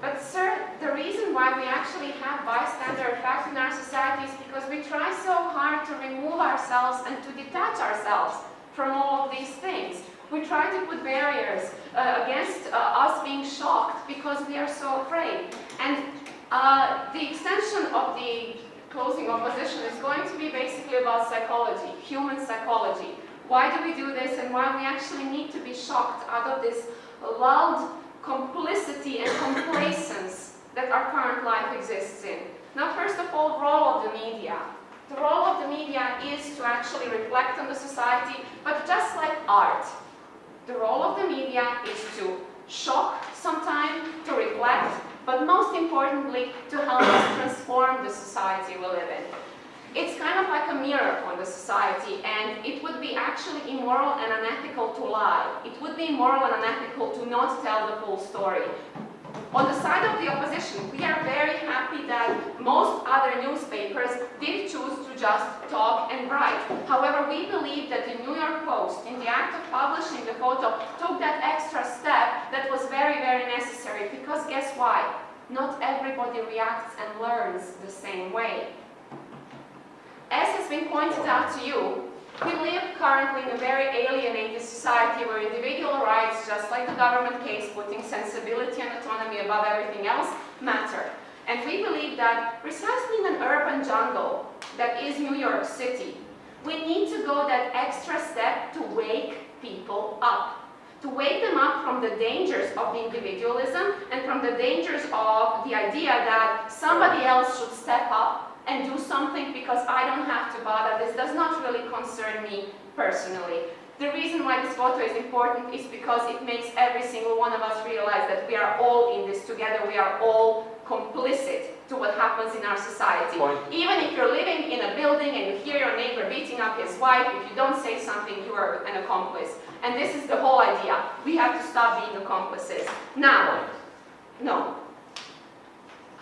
But sir, the reason why we actually have bystander effect in our society is because we try so hard to remove ourselves and to detach ourselves from all of these things. We try to put barriers uh, against uh, us being shocked because we are so afraid. And uh, the extension of the closing opposition is going to be basically about psychology, human psychology. Why do we do this and why we actually need to be shocked out of this lulled complicity and complacence that our current life exists in. Now, first of all, role of the media. The role of the media is to actually reflect on the society, but just like art, the role of the media is to shock sometimes, to reflect, but most importantly, to help us transform the society we live in. It's kind of like a mirror on the society, and it would be actually immoral and unethical to lie. It would be immoral and unethical to not tell the full story. On the side of the opposition, we are very happy that most other newspapers did choose to just talk and write. However, we believe that the New York Post, in the act of publishing the photo, took that extra step that was very, very necessary. Because guess why? Not everybody reacts and learns the same way. As has been pointed out to you, we live currently in a very alienated society where individual rights, just like the government case, putting sensibility and autonomy above everything else, matter. And we believe that precisely in an urban jungle that is New York City, we need to go that extra step to wake people up. To wake them up from the dangers of the individualism and from the dangers of the idea that somebody else should step up and do something because I don't have to bother. This does not really concern me personally. The reason why this photo is important is because it makes every single one of us realize that we are all in this together. We are all complicit to what happens in our society. Point. Even if you're living in a building and you hear your neighbor beating up his wife, if you don't say something, you are an accomplice. And this is the whole idea. We have to stop being accomplices. Now, no.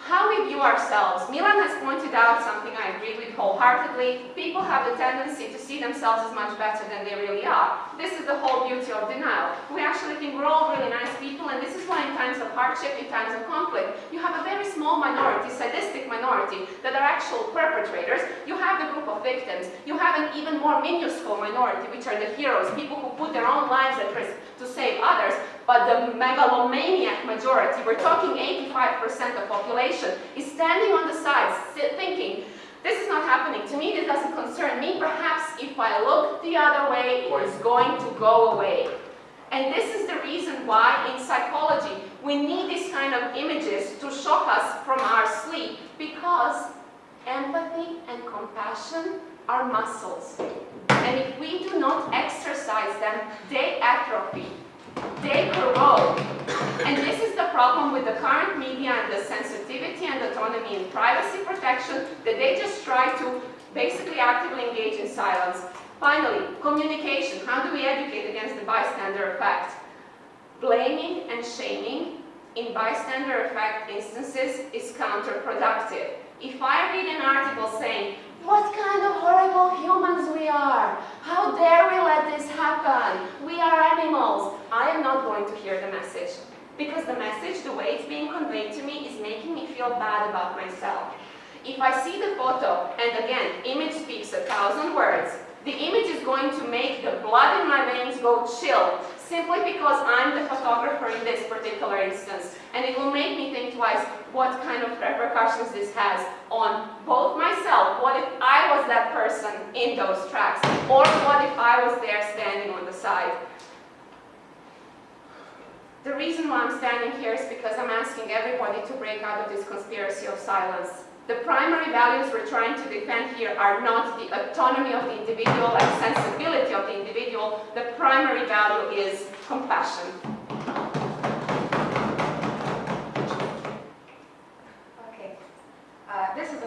How we view ourselves. Milan has pointed out something I agree with wholeheartedly. People have the tendency to see themselves as much better than they really are. This is the whole beauty of denial. We actually think we're all really nice people, and this is why in times of hardship, in times of conflict, you have a very small minority, sadistic minority, that are actual perpetrators. You have the group of victims. You have an even more minuscule minority, which are the heroes, people who put their own lives at risk to save others. But the megalomaniac majority, we're talking 85% of population, is standing on the sides, thinking, this is not happening to me, this doesn't concern me, perhaps if I look the other way, it is going to go away. And this is the reason why in psychology we need these kind of images to shock us from our sleep because empathy and compassion are muscles. And if we do not exercise them, they atrophy, they corrode. And this is the problem with the current media and the sensitivity and autonomy and privacy protection that they just try to basically actively engage in silence. Finally, communication. How do we educate against the bystander effect? Blaming and shaming in bystander effect instances is counterproductive. If I read an article saying, what kind of horrible humans we are, how dare we let this happen, we are animals, I am not going to hear the message. Because the message, the way it's being conveyed to me, is making me feel bad about myself. If I see the photo, and again, image speaks a thousand words, the image is going to make the blood in my veins go chill, simply because I'm the photographer in this particular instance. And it will make me think twice what kind of repercussions this has on both myself, what if I was that person in those tracks, or what if I was there standing on the side. The reason why I'm standing here is because I'm asking everybody to break out of this conspiracy of silence. The primary values we're trying to defend here are not the autonomy of the individual and sensibility of the individual. The primary value is compassion.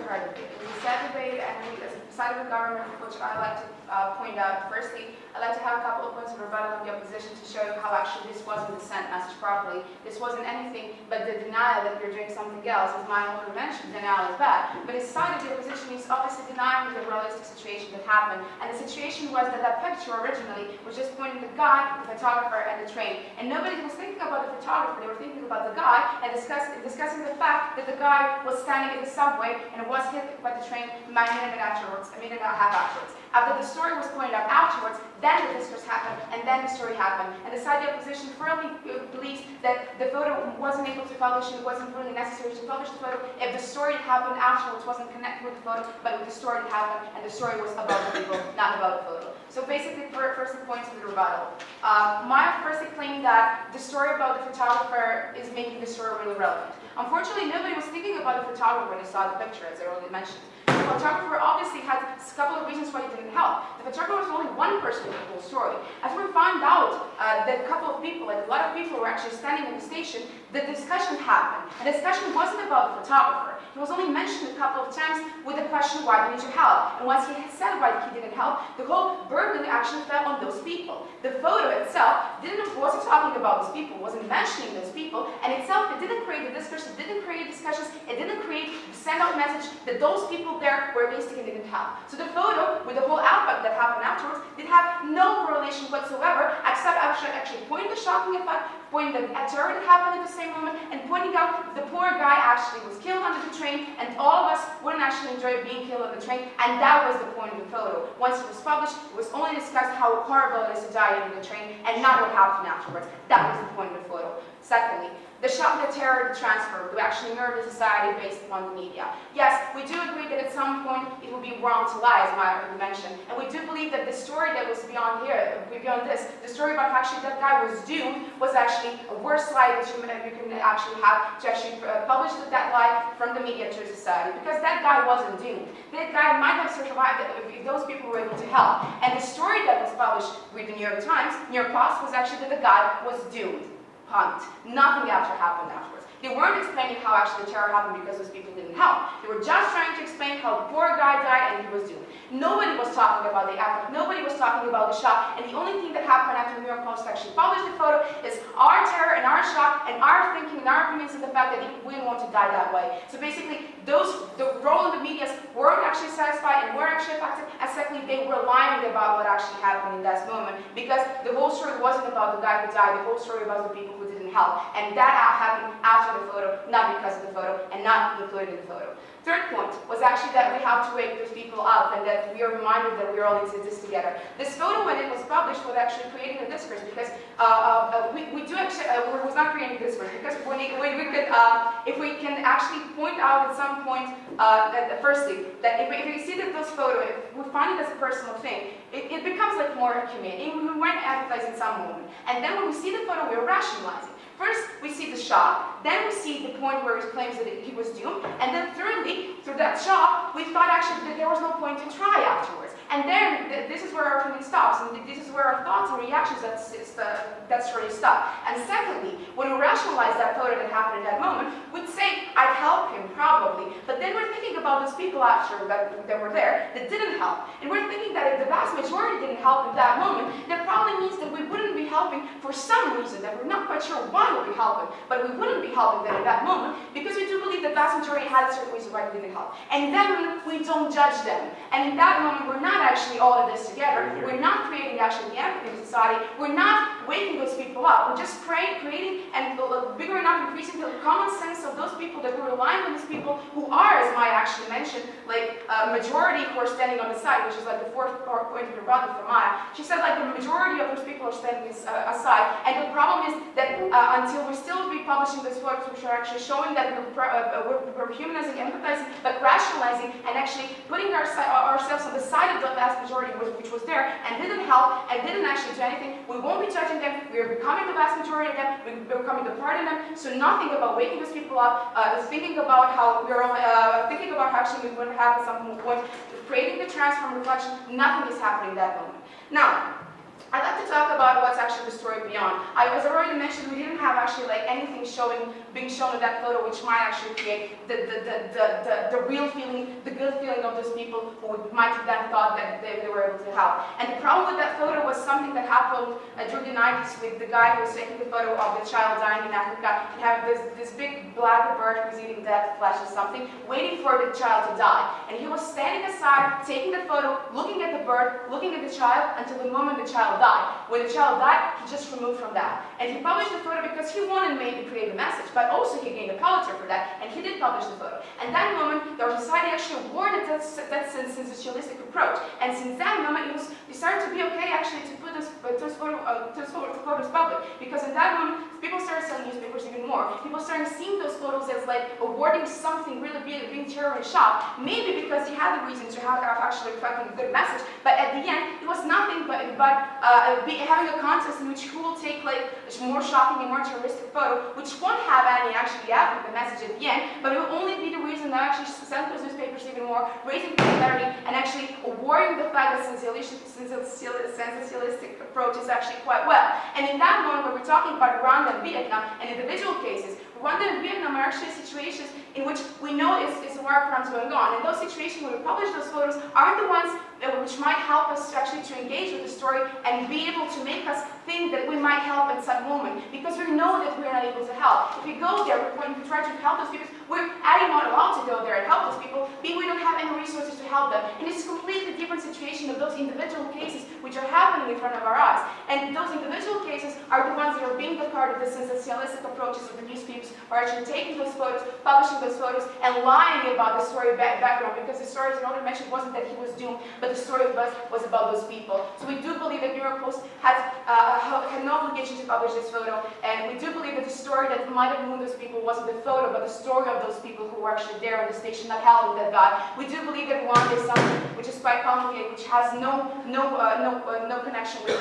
Uh, this is a sad debate, and as a side of the government, which I like to uh, point out, firstly, I'd like to have a couple of points of rebuttal of the opposition to show how actually this wasn't the sent message properly. This wasn't anything but the denial that you're doing something else. As my owner mentioned, denial is bad. But his side of the opposition is obviously denying the realistic situation that happened. And the situation was that that picture originally was just pointing the guy, the photographer, and the train. And nobody was thinking about the photographer, they were thinking about the guy and discuss, discussing the fact that the guy was standing in the subway and was hit by the train a minute afterwards, a minute and a half afterwards. After the story was pointed out afterwards, then the discourse happened, and then the story happened. And the side opposition firmly uh, believes that the photo wasn't able to publish, and it wasn't really necessary to publish the photo if the story that happened afterwards wasn't connected with the photo, but with the story that happened, and the story was about the people, not about the photo. So basically, first the points the rebuttal. Uh, Maya firstly that the story about the photographer is making the story really relevant. Unfortunately, nobody was thinking about the photographer when they saw the picture, as I already mentioned. The photographer obviously had a couple of reasons why he didn't help. The photographer was only one person in the whole story. As we found out uh, that a couple of people, like a lot of people were actually standing in the station, the discussion happened. And the discussion wasn't about the photographer. He was only mentioned a couple of times with the question, why didn't you help? And once he said why he didn't help, the whole burden actually fell on those people. The photo itself didn't, wasn't talking about those people, wasn't mentioning those people, and itself, it didn't create a discourse, it didn't create discussions, it didn't create the send out message that those people there were and didn't help. So the photo, with the whole outback that happened afterwards, did have no correlation whatsoever, except actually, actually pointing the shocking effect, pointing the terror that happened at the same moment, and pointing out the poor guy actually was killed under the train, and all of us wouldn't actually enjoy being killed on the train, and that was the point of the photo. Once it was published, it was only discussed how horrible it is to die under the train, and not what happened afterwards. That was the point of the photo. Secondly, the shock, the terror, the transfer to actually mirror the society based upon the media. Yes, we do agree that at some point it would be wrong to lie, as Maya already mentioned, and we do believe that the story that was beyond here, beyond this, the story about actually that guy was doomed, was actually a worse lie that you, you can actually have to actually uh, publish that lie from the media to society, because that guy wasn't doomed. That guy might have survived if those people were able to help. And the story that was published with the New York Times, New York Post, was actually that the guy was doomed. Punt. Nothing after happened afterwards. They weren't explaining how actually the terror happened because those people didn't help. They were just trying to explain how the poor guy died and he was doomed. Nobody was talking about the epic. Nobody was talking about the shock. And the only thing that happened after the New York Post actually published the photo is our terror and our shock and our thinking and our opinions of the fact that we didn't want to die that way. So basically, those the role of the media weren't actually satisfied and weren't actually affected. And secondly, they were lying about what actually happened in that moment because the whole story wasn't about the guy who died. The whole story was the people who didn't help. And that happened after the photo, not because of the photo, and not included in the photo. Third point was actually that we have to wake those people up and that we are reminded that we are all in this together. This photo, when it was published, was actually creating a discourse because uh, uh, uh, we, we do actually, uh, was not creating a discourse because when, it, when we could, uh, if we can actually point out at some point, uh, that, firstly, that if we, if we see that those photos, if we find it as a personal thing, it, it becomes like more humane. We weren't empathizing some moment. And then when we see the photo, we're rationalizing. First, we see the shock, then we see the point where he claims that he was doomed, and then thirdly, through that shock, we thought actually that there was no point to try afterwards. And then, th this is where our feeling stops, and this is where our thoughts and reactions, that's, the, that's they stop. And secondly, when we rationalize that photo that happened at that moment, we'd say, I'd help him, probably. But then we're thinking about those people after that, that were there that didn't help. And we're thinking that if the vast majority didn't help in that moment, that probably means that we wouldn't be helping for some reason, that we're not quite sure why we'd be helping, but we wouldn't be helping them in that moment, because we do believe the vast majority had a certain reason why they didn't help. And then we don't judge them. And in that moment, we're not actually all of this together. We're not creating actually the empathy society. We're not waking those people up. We're just creating, creating and figuring out, increasing the common sense of those people that we're relying on these people who are, as Maya actually mentioned, like a majority who are standing on the side, which is like the fourth point of the rebuttal for Maya. She said like the majority of those people are standing uh, aside. And the problem is that uh, until we still be publishing these photos, which are actually showing that we're, uh, we're, humanizing, empathizing, but rationalizing and actually putting our, ourselves on the side of the vast majority which was there and didn't help and didn't actually do anything, we won't be judging them. We are becoming the vast majority of them. We're becoming the part of them. So nothing about waking those people up, uh, thinking about how we're uh, thinking about how actually we would have at some point, creating the transform reflection. Nothing is happening in that moment. Now, I'd like to talk about what's actually the story beyond. I, was already mentioned, we didn't have actually like anything showing, being shown in that photo, which might actually create the, the, the, the, the, the real feeling, the good feeling of those people who might have then thought that they, they were able to help. And the problem with that photo was something that happened uh, during the 90s with the guy who was taking the photo of the child dying in Africa and having this, this big black bird who's eating dead flesh or something, waiting for the child to die. And he was standing aside, taking the photo, looking at the bird, looking at the child until the moment the child died. When the child died, he just removed from that. And he published the photo because he wanted maybe to create a message, but also he gained a Pulitzer for that, and he did publish the photo. And that moment, our society actually awarded that, that sensationalistic approach. And since that moment, it was started to be okay actually to put those, uh, those, photo, uh, those photo- photos public. Because in that moment, people started selling newspapers even more. People started seeing those photos as like awarding something really big, being terror and shock. Maybe because he had the reason to have, actually a good message, but at the end, it was nothing but, but uh, be, having a contest in which who will take like a more shocking and more terroristic photo, which won't have any actually African message at the end, but it will only be the reason that actually those newspapers even more, raising popularity and actually awarding the fact that sensationalistic, approach is actually quite well. And in that moment, when we're talking about Rwanda and Vietnam and individual cases, Rwanda and Vietnam are actually situations in which we know it's, it's war crimes going on. And those situations where we publish those photos aren't the ones which might help us to actually to engage with the story and be able to make us think that we might help in some moment because we know that we're not able to help. If we go there, when we try to help those people, we're A, not allowed to go there and help those people, B, we don't have any resources to help them. And it's a completely different situation of those individual cases which are happening in front of our eyes. And those individual cases are the ones that are being the part of the sensationalistic approaches of the newspapers are actually taking those photos, publishing those photos, and lying about the story back background because the story, as Ronald mentioned, wasn't that he was doomed, but the story was, was about those people. So we do believe that New York Post has uh, had no obligation to publish this photo, and we do believe that the story that might have ruined those people wasn't the photo, but the story of those people who were actually there on the station not helping that guy. We do believe that Rwanda is something which is quite complicated, which has no no uh, no uh, no connection with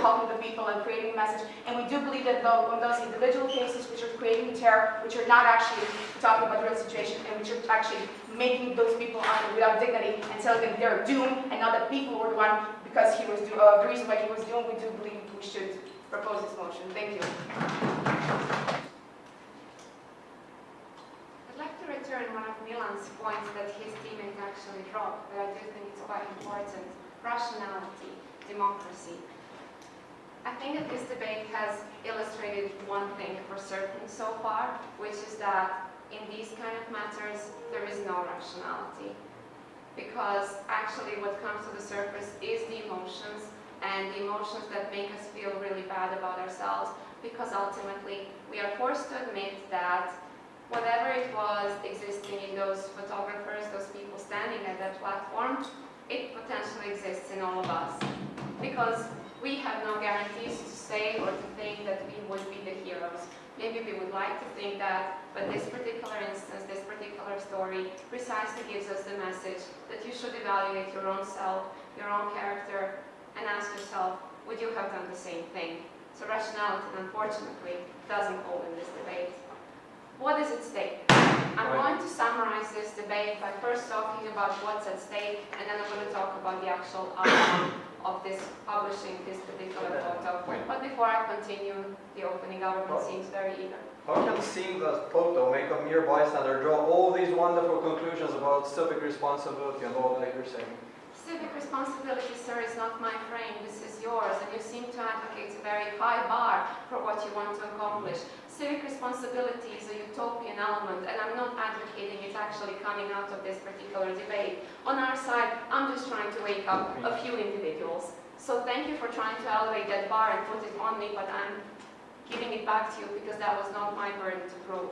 helping the people and creating a message. And we do believe that though on those individual cases which are creating terror, which are not actually talking about the real situation, and which are actually making those people un- without dignity and telling them they're doomed, and not that people were the one because he was do- uh, the reason why he was doomed. We do believe we should propose this motion. Thank you. I'd like to return one of Milan's points that his teammate actually dropped, but I do think it's quite important. Rationality, democracy. I think that this debate has illustrated one thing for certain so far, which is that in these kind of matters, there is no rationality. Because actually what comes to the surface is the emotions, and the emotions that make us feel really bad about ourselves, because ultimately we are forced to admit that whatever it was existing in those photographers, those people standing at that platform, it potentially exists in all of us. Because we have no guarantees to say or to think that we would be the heroes. Maybe we would like to think that, but this particular instance, this particular story, precisely gives us the message that you should evaluate your own self, your own character, and ask yourself, would you have done the same thing? So rationality, unfortunately, doesn't hold in this debate. What is at stake? I'm going to summarize this debate by first talking about what's at stake, and then I'm going to talk about the actual outcome of this publishing this particular photo. Wait. But before I continue, the opening government seems very eager. How can seeing that photo make a mere bystander draw all these wonderful conclusions about civic responsibility and all that you're saying? Civic responsibility, sir, is not my frame, this is yours, and you seem to advocate a very high bar for what you want to accomplish. Civic responsibility is a utopian element, and I'm not advocating it actually coming out of this particular debate. On our side, I'm just trying to wake up a few individuals. So thank you for trying to elevate that bar and put it on me, but I'm giving it back to you because that was not my burden to prove.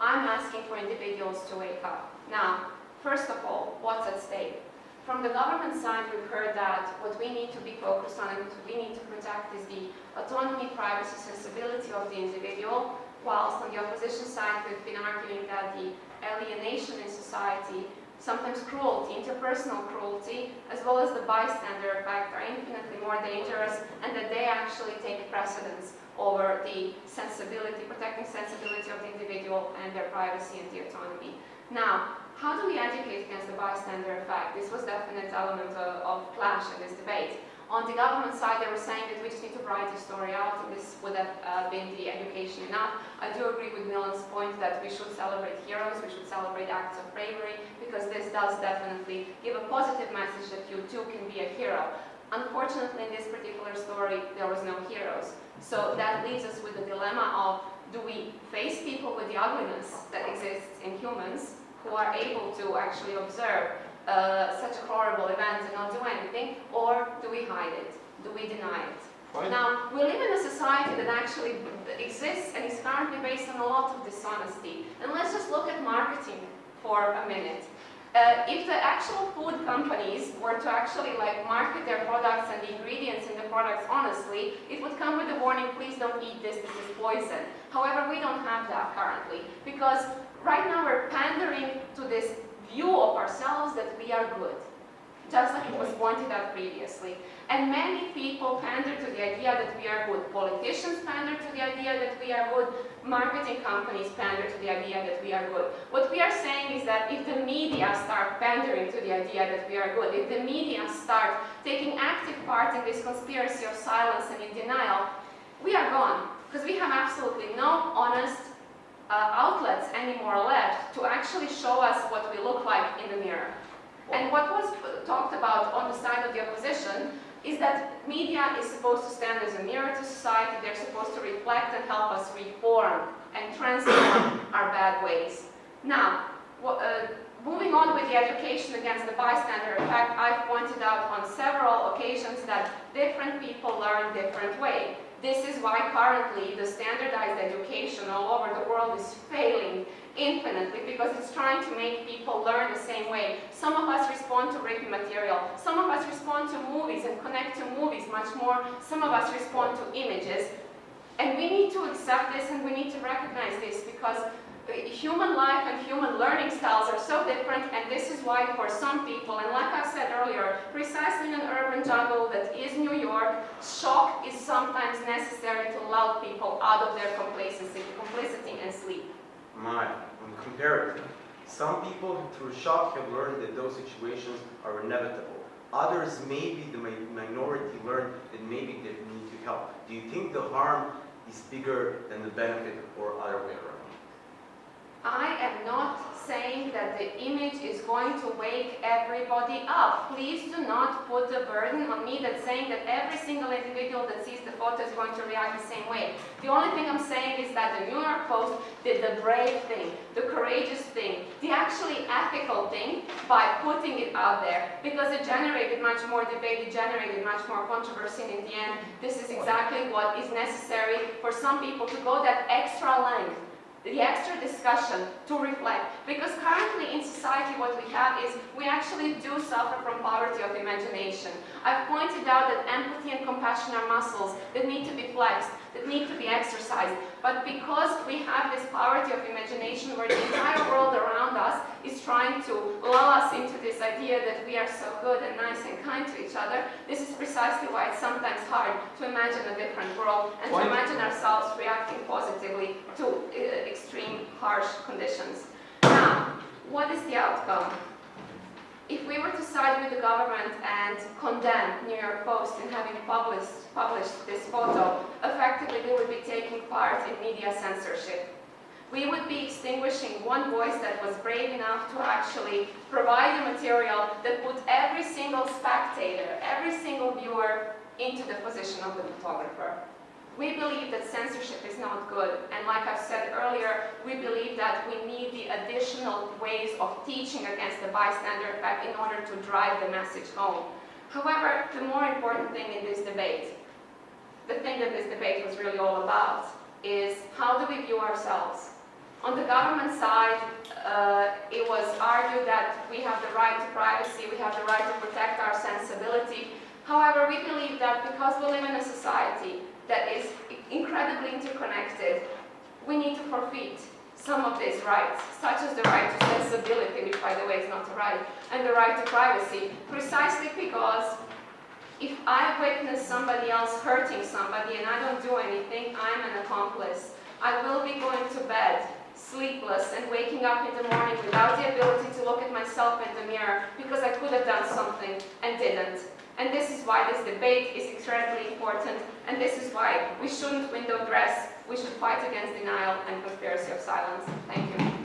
I'm asking for individuals to wake up. Now, first of all, what's at stake? From the government side, we've heard that what we need to be focused on and what we need to protect is the autonomy, privacy, and sensibility of the individual, whilst on the opposition side, we've been arguing that the alienation in society, sometimes cruelty, interpersonal cruelty, as well as the bystander effect are infinitely more dangerous and that they actually take precedence over the sensibility, protecting sensibility of the individual and their privacy and the autonomy. Now, how do we educate against the bystander effect? This was definite element of, of clash in this debate. On the government side, they were saying that we just need to write the story out, and this would have uh, been the education enough. I do agree with Milan's point that we should celebrate heroes, we should celebrate acts of bravery, because this does definitely give a positive message that you too can be a hero. Unfortunately, in this particular story, there was no heroes. So that leaves us with the dilemma of, do we face people with the ugliness that exists in humans, who are able to actually observe uh, such horrible event and not do anything, or do we hide it? Do we deny it? Fine. Now, we live in a society that actually exists and is currently based on a lot of dishonesty. And let's just look at marketing for a minute. Uh, if the actual food companies were to actually like market their products and the ingredients in the products honestly, it would come with a warning, please don't eat this, this is poison. However, we don't have that currently because right now we're pandering to this view of ourselves that we are good, just like it was pointed out previously. And many people pander to the idea that we are good. Politicians pander to the idea that we are good. Marketing companies pander to the idea that we are good. What we are saying is that if the media start pandering to the idea that we are good, if the media start taking active part in this conspiracy of silence and in denial, we are gone. Because we have absolutely no honest uh, outlets anymore left to actually show us what we look like in the mirror. And what was talked about on the side of the opposition is that media is supposed to stand as a mirror to society, they're supposed to reflect and help us reform and transform our bad ways. Now, uh, moving on with the education against the bystander effect, I've pointed out on several occasions that different people learn different way. This is why currently the standardized education all over the world is failing infinitely because it's trying to make people learn the same way. Some of us respond to written material. Some of us respond to movies and connect to movies much more. Some of us respond to images. And we need to accept this and we need to recognize this because uh, human life and human learning styles are so different and this is why for some people, and like I said earlier, precisely in an urban jungle that is New York, shock is sometimes necessary to lull people out of their complacency, complicity and sleep. My, comparative, some people through shock have learned that those situations are inevitable. Others, maybe the mi minority, learn that maybe they need to help. Do you think the harm is bigger than the benefit or other way around? I am not saying that the image is going to wake everybody up. Please do not put the burden on me that's saying that every single individual that sees the photo is going to react the same way. The only thing I'm saying is that the New York Post did the brave thing, the courageous thing, the actually ethical thing by putting it out there because it generated much more debate, it generated much more controversy and in the end this is exactly what is necessary for some people to go that extra length the extra discussion to reflect. Because currently in society what we have is we actually do suffer from poverty of imagination. I've pointed out that empathy and compassion are muscles that need to be flexed, that need to be exercised. But because we have this poverty of imagination where the entire world around us is trying to lull us into this idea that we are so good and nice and kind to each other, this is precisely why it's sometimes hard to imagine a different world and to imagine ourselves reacting positively to uh, extreme, harsh conditions. Now, what is the outcome? If we were to side with the government and condemn New York Post in having published, published this photo, effectively we would be taking part in media censorship. We would be extinguishing one voice that was brave enough to actually provide a material that put every single spectator, every single viewer into the position of the photographer. We believe that censorship is not good, and like I've said earlier, we believe that we need the additional ways of teaching against the bystander effect in order to drive the message home. However, the more important thing in this debate, the thing that this debate was really all about, is how do we view ourselves? On the government side, uh, it was argued that we have the right to privacy, we have the right to protect our sensibility. However, we believe that because we live in a society that is incredibly interconnected, we need to forfeit some of these rights, such as the right to sensibility, which by the way is not a right, and the right to privacy, precisely because if I witness somebody else hurting somebody and I don't do anything, I'm an accomplice. I will be going to bed sleepless and waking up in the morning without the ability to look at myself in the mirror because I could have done something and didn't. And this is why this debate is incredibly important, and this is why we shouldn't window dress, we should fight against denial and conspiracy of silence. Thank you.